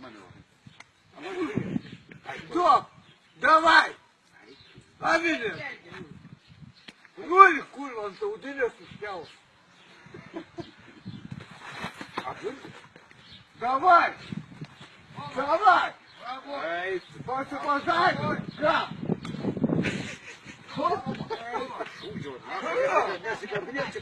Мене. А може ви? Стоп! Давай! А мене! Ролик, курва, он то удивился, снял. А ви? Давай! Давай! Посыпай! Да! Шу його, нахуй. Я себе крепче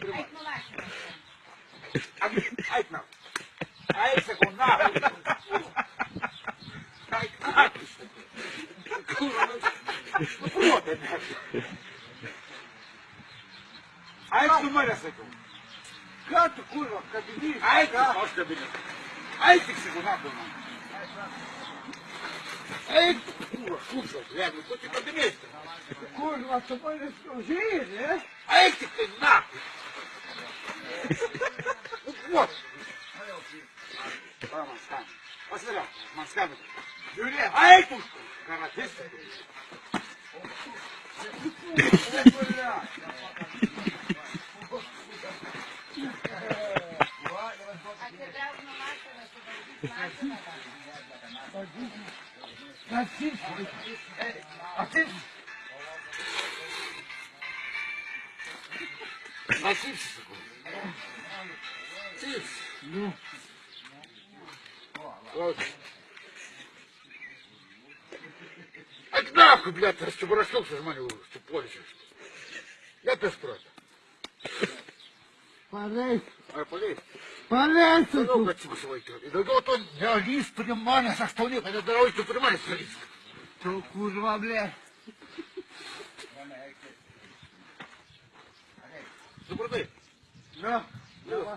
duokit. Aišku, mane sakiau. Ką tu, kurva, kabinys? Aišku, aš kabinys. Aišku, tik sakau, nabu man. Eik, kurva, kurva, jeigu tu tik kabinys. Kurva, tu mane skaužyri, ne? Eik, tik tai nabu. Kuos. Man skambina. Pasidėliau, man skambina. Žiūrėk, eik už karatistą. Look. Нахуй, блядь, чтобы расстался с моего ступлища. Я без прата. полез, А полез, Да тут. ну, отсюда свой тёрки. Да вот он, я лист понимания со что нет, это дорогой, ты понимаешь, что лист. Что, курва, бля? Добрый день. На, давай.